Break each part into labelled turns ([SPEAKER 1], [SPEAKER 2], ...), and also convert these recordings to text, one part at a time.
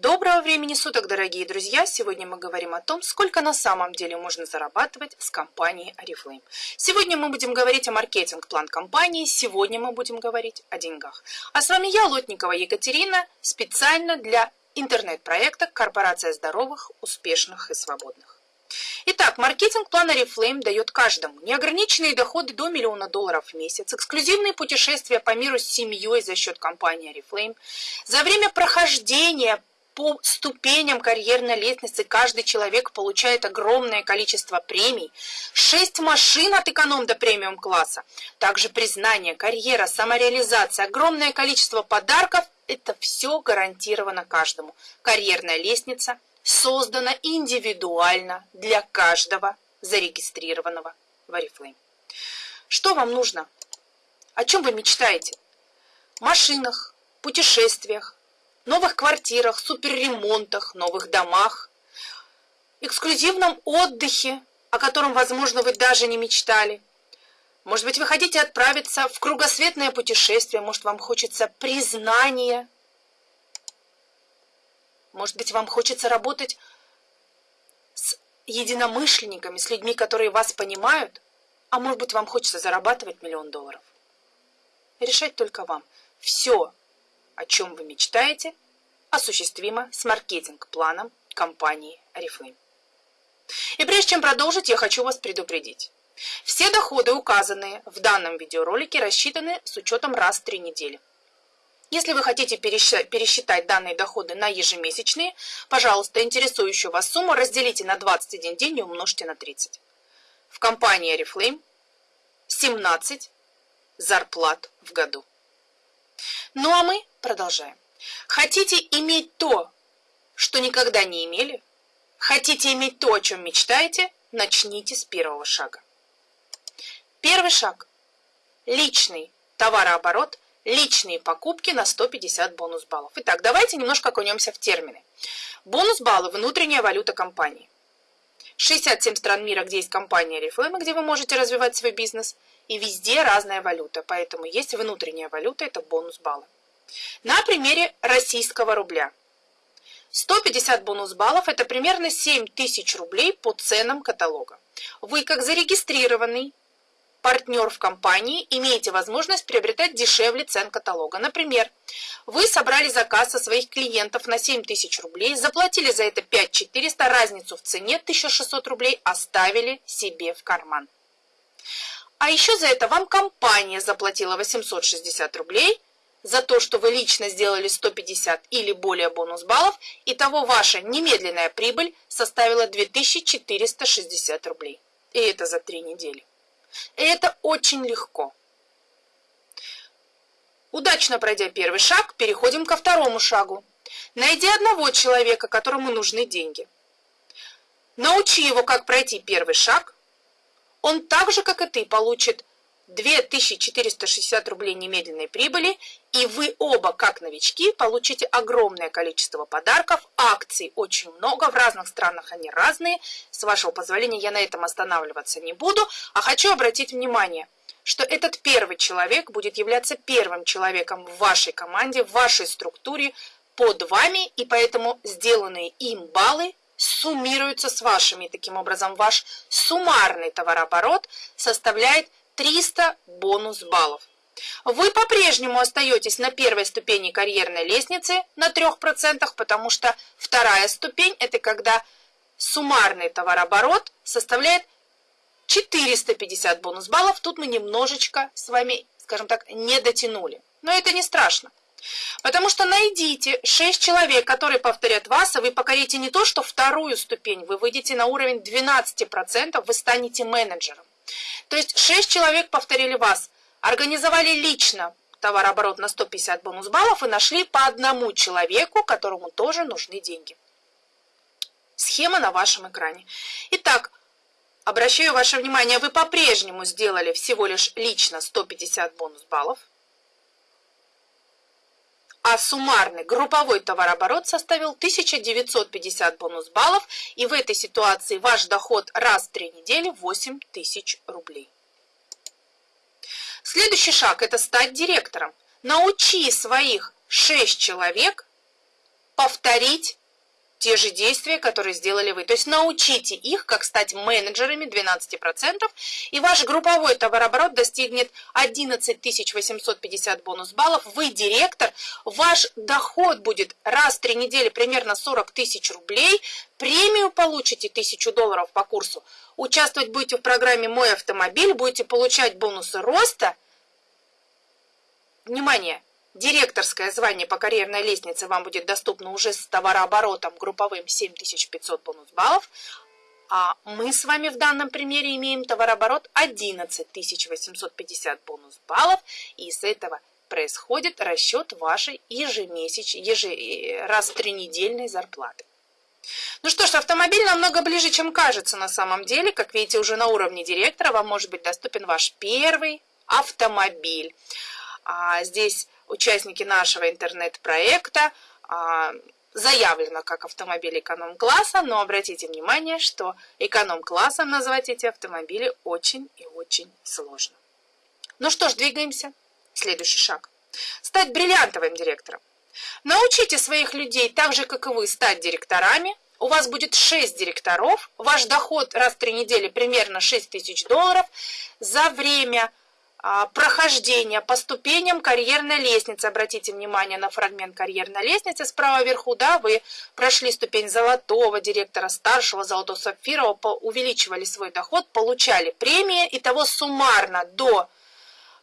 [SPEAKER 1] Доброго времени суток, дорогие друзья! Сегодня мы говорим о том, сколько на самом деле можно зарабатывать с компанией Oriflame. Сегодня мы будем говорить о маркетинг-план компании, сегодня мы будем говорить о деньгах. А с вами я, Лотникова Екатерина, специально для интернет-проекта «Корпорация здоровых, успешных и свободных». Итак, маркетинг-план Oriflame дает каждому неограниченные доходы до миллиона долларов в месяц, эксклюзивные путешествия по миру с семьей за счет компании Oriflame. За время прохождения по ступеням карьерной лестницы каждый человек получает огромное количество премий, 6 машин от эконом до премиум класса, также признание, карьера, самореализация, огромное количество подарков – это все гарантировано каждому. Карьерная лестница создана индивидуально для каждого зарегистрированного в Oriflame. Что вам нужно? О чем вы мечтаете? Машинах, путешествиях, новых квартирах, суперремонтах, новых домах, эксклюзивном отдыхе, о котором, возможно, вы даже не мечтали. Может быть, вы хотите отправиться в кругосветное путешествие, может, вам хочется признания. Может быть, вам хочется работать с единомышленниками, с людьми, которые вас понимают, а может быть, вам хочется зарабатывать миллион долларов. Решать только вам. Все о чем вы мечтаете, осуществимо с маркетинг-планом компании Oriflame. И прежде чем продолжить, я хочу вас предупредить. Все доходы, указанные в данном видеоролике, рассчитаны с учетом раз в три недели. Если вы хотите пересчитать данные доходы на ежемесячные, пожалуйста, интересующую вас сумму разделите на 21 день и умножьте на 30. В компании Oriflame 17 зарплат в году. Ну а мы продолжаем. Хотите иметь то, что никогда не имели? Хотите иметь то, о чем мечтаете? Начните с первого шага. Первый шаг. Личный товарооборот, личные покупки на 150 бонус баллов. Итак, давайте немножко окунемся в термины. Бонус баллы – внутренняя валюта компании. 67 стран мира, где есть компания Oriflame, где вы можете развивать свой бизнес – и везде разная валюта, поэтому есть внутренняя валюта, это бонус баллы. На примере российского рубля. 150 бонус баллов – это примерно 7 тысяч рублей по ценам каталога. Вы, как зарегистрированный партнер в компании, имеете возможность приобретать дешевле цен каталога. Например, вы собрали заказ со своих клиентов на 7 тысяч рублей, заплатили за это 5400, разницу в цене 1600 рублей оставили себе в карман. А еще за это вам компания заплатила 860 рублей за то, что вы лично сделали 150 или более бонус баллов, и того ваша немедленная прибыль составила 2460 рублей. И это за три недели. И это очень легко. Удачно пройдя первый шаг, переходим ко второму шагу. Найди одного человека, которому нужны деньги. Научи его, как пройти первый шаг, он так же, как и ты, получит 2460 рублей немедленной прибыли, и вы оба, как новички, получите огромное количество подарков, акций очень много, в разных странах они разные. С вашего позволения я на этом останавливаться не буду, а хочу обратить внимание, что этот первый человек будет являться первым человеком в вашей команде, в вашей структуре, под вами, и поэтому сделанные им баллы суммируются с вашими. Таким образом, ваш суммарный товарооборот составляет 300 бонус баллов. Вы по-прежнему остаетесь на первой ступени карьерной лестницы на 3%, потому что вторая ступень – это когда суммарный товарооборот составляет 450 бонус баллов. Тут мы немножечко с вами, скажем так, не дотянули. Но это не страшно. Потому что найдите 6 человек, которые повторят вас, и вы покорите не то, что вторую ступень, вы выйдете на уровень 12%, вы станете менеджером. То есть 6 человек повторили вас, организовали лично товарооборот на 150 бонус баллов и нашли по одному человеку, которому тоже нужны деньги. Схема на вашем экране. Итак, обращаю ваше внимание, вы по-прежнему сделали всего лишь лично 150 бонус баллов а суммарный групповой товарооборот составил 1950 бонус баллов, и в этой ситуации ваш доход раз в три недели 8 тысяч рублей. Следующий шаг – это стать директором. Научи своих 6 человек повторить те же действия, которые сделали вы. То есть научите их, как стать менеджерами 12%, и ваш групповой товарооборот достигнет 11 850 бонус баллов. Вы директор, ваш доход будет раз в три недели примерно 40 тысяч рублей, премию получите 1000 долларов по курсу, участвовать будете в программе «Мой автомобиль», будете получать бонусы роста. Внимание! Директорское звание по карьерной лестнице вам будет доступно уже с товарооборотом групповым 7500 бонус баллов, а мы с вами в данном примере имеем товарооборот 11 850 бонус баллов, и с этого происходит расчет вашей ежемесячной, еже, раз в три недельной зарплаты. Ну что ж, автомобиль намного ближе, чем кажется на самом деле. Как видите, уже на уровне директора вам может быть доступен ваш первый автомобиль. А здесь участники нашего интернет-проекта а, заявлено как автомобили эконом-класса, но обратите внимание, что эконом-классом назвать эти автомобили очень и очень сложно. Ну что ж, двигаемся. Следующий шаг. Стать бриллиантовым директором. Научите своих людей так же, как и вы, стать директорами. У вас будет 6 директоров. Ваш доход раз в 3 недели примерно 6 тысяч долларов. За время а, прохождения по ступеням карьерной лестницы. Обратите внимание на фрагмент карьерной лестницы справа вверху, да, вы прошли ступень золотого директора, старшего, золотого сапфирового, увеличивали свой доход, получали премии, и того суммарно до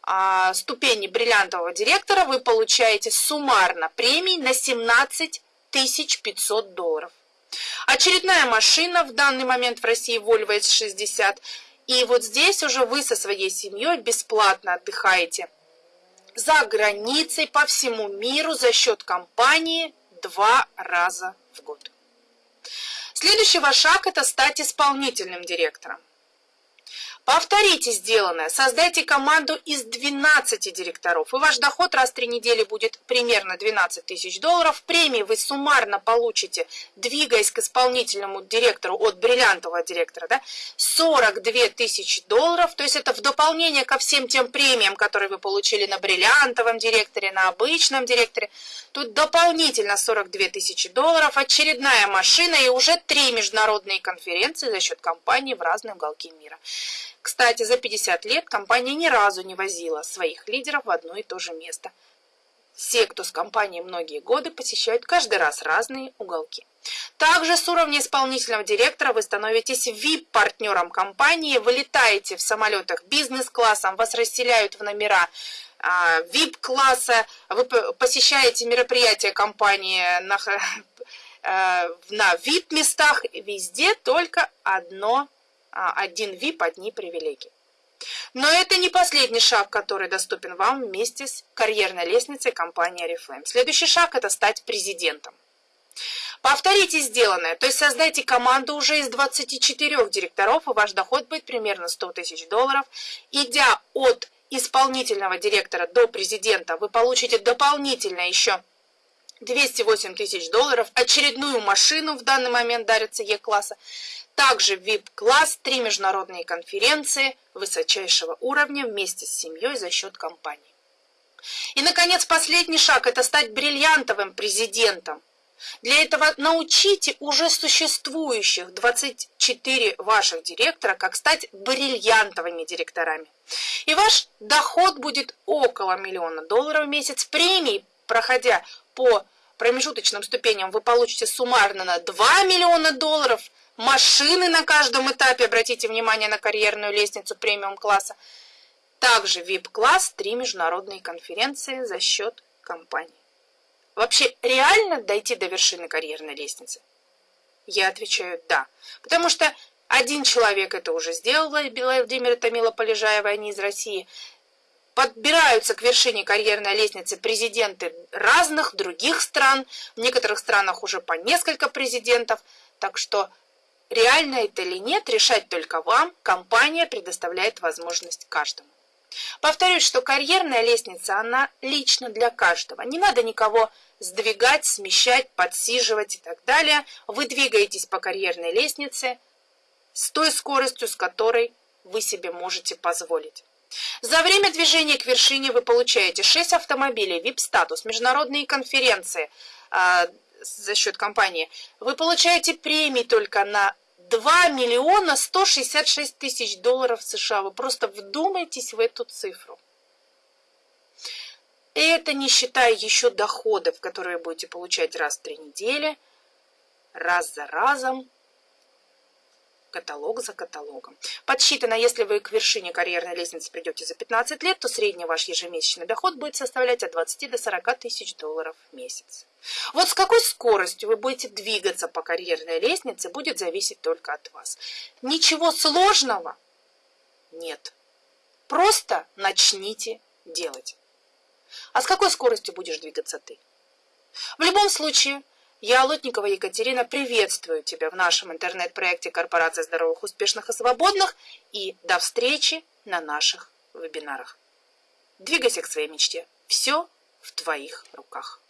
[SPEAKER 1] а, ступени бриллиантового директора вы получаете суммарно премий на 17 500 долларов. Очередная машина в данный момент в России Volvo S60 и вот здесь уже вы со своей семьей бесплатно отдыхаете за границей по всему миру за счет компании два раза в год. Следующий ваш шаг – это стать исполнительным директором. Повторите сделанное, создайте команду из 12 директоров, и ваш доход раз в три недели будет примерно 12 тысяч долларов. Премии вы суммарно получите, двигаясь к исполнительному директору от бриллиантового директора, да, 42 тысячи долларов, то есть это в дополнение ко всем тем премиям, которые вы получили на бриллиантовом директоре, на обычном директоре. Тут дополнительно 42 тысячи долларов, очередная машина и уже три международные конференции за счет компании в разные уголки мира. Кстати, за 50 лет компания ни разу не возила своих лидеров в одно и то же место. Все, кто с компанией многие годы, посещают каждый раз разные уголки. Также с уровня исполнительного директора вы становитесь VIP-партнером компании, вылетаете в самолетах бизнес-классом, вас расселяют в номера VIP-класса, а, вы посещаете мероприятия компании на, э, на VIP-местах, везде только одно один VIP, одни привилегии. Но это не последний шаг, который доступен вам вместе с карьерной лестницей компании Oriflame. Следующий шаг – это стать президентом. Повторите сделанное, то есть создайте команду уже из 24 директоров, и ваш доход будет примерно 100 тысяч долларов. Идя от исполнительного директора до президента, вы получите дополнительно еще 208 тысяч долларов, очередную машину в данный момент дарится Е-класса, также VIP-класс, три международные конференции высочайшего уровня вместе с семьей за счет компании. И, наконец, последний шаг – это стать бриллиантовым президентом. Для этого научите уже существующих 24 ваших директора, как стать бриллиантовыми директорами. И ваш доход будет около миллиона долларов в месяц. Премии, проходя по промежуточным ступеням, вы получите суммарно на 2 миллиона долларов – машины на каждом этапе, обратите внимание на карьерную лестницу премиум-класса. Также VIP-класс, три международные конференции за счет компании. Вообще, реально дойти до вершины карьерной лестницы? Я отвечаю «да». Потому что один человек это уже сделал, Владимир Томила Полежаева, они из России. Подбираются к вершине карьерной лестницы президенты разных других стран. В некоторых странах уже по несколько президентов. Так что Реально это или нет, решать только вам, компания предоставляет возможность каждому. Повторюсь, что карьерная лестница, она лично для каждого. Не надо никого сдвигать, смещать, подсиживать и так далее. Вы двигаетесь по карьерной лестнице с той скоростью, с которой вы себе можете позволить. За время движения к вершине вы получаете 6 автомобилей, VIP-статус, международные конференции, а, за счет компании, вы получаете премии только на 2 миллиона 166 тысяч долларов США. Вы просто вдумайтесь в эту цифру. Это не считая еще доходов, которые будете получать раз в три недели, раз за разом, каталог за каталогом. Подсчитано, если вы к вершине карьерной лестницы придете за 15 лет, то средний ваш ежемесячный доход будет составлять от 20 до 40 тысяч долларов в месяц. Вот с какой скоростью вы будете двигаться по карьерной лестнице, будет зависеть только от вас. Ничего сложного нет. Просто начните делать. А с какой скоростью будешь двигаться ты? В любом случае, я, Лотникова Екатерина, приветствую тебя в нашем интернет-проекте Корпорация здоровых, успешных и свободных и до встречи на наших вебинарах. Двигайся к своей мечте. Все в твоих руках.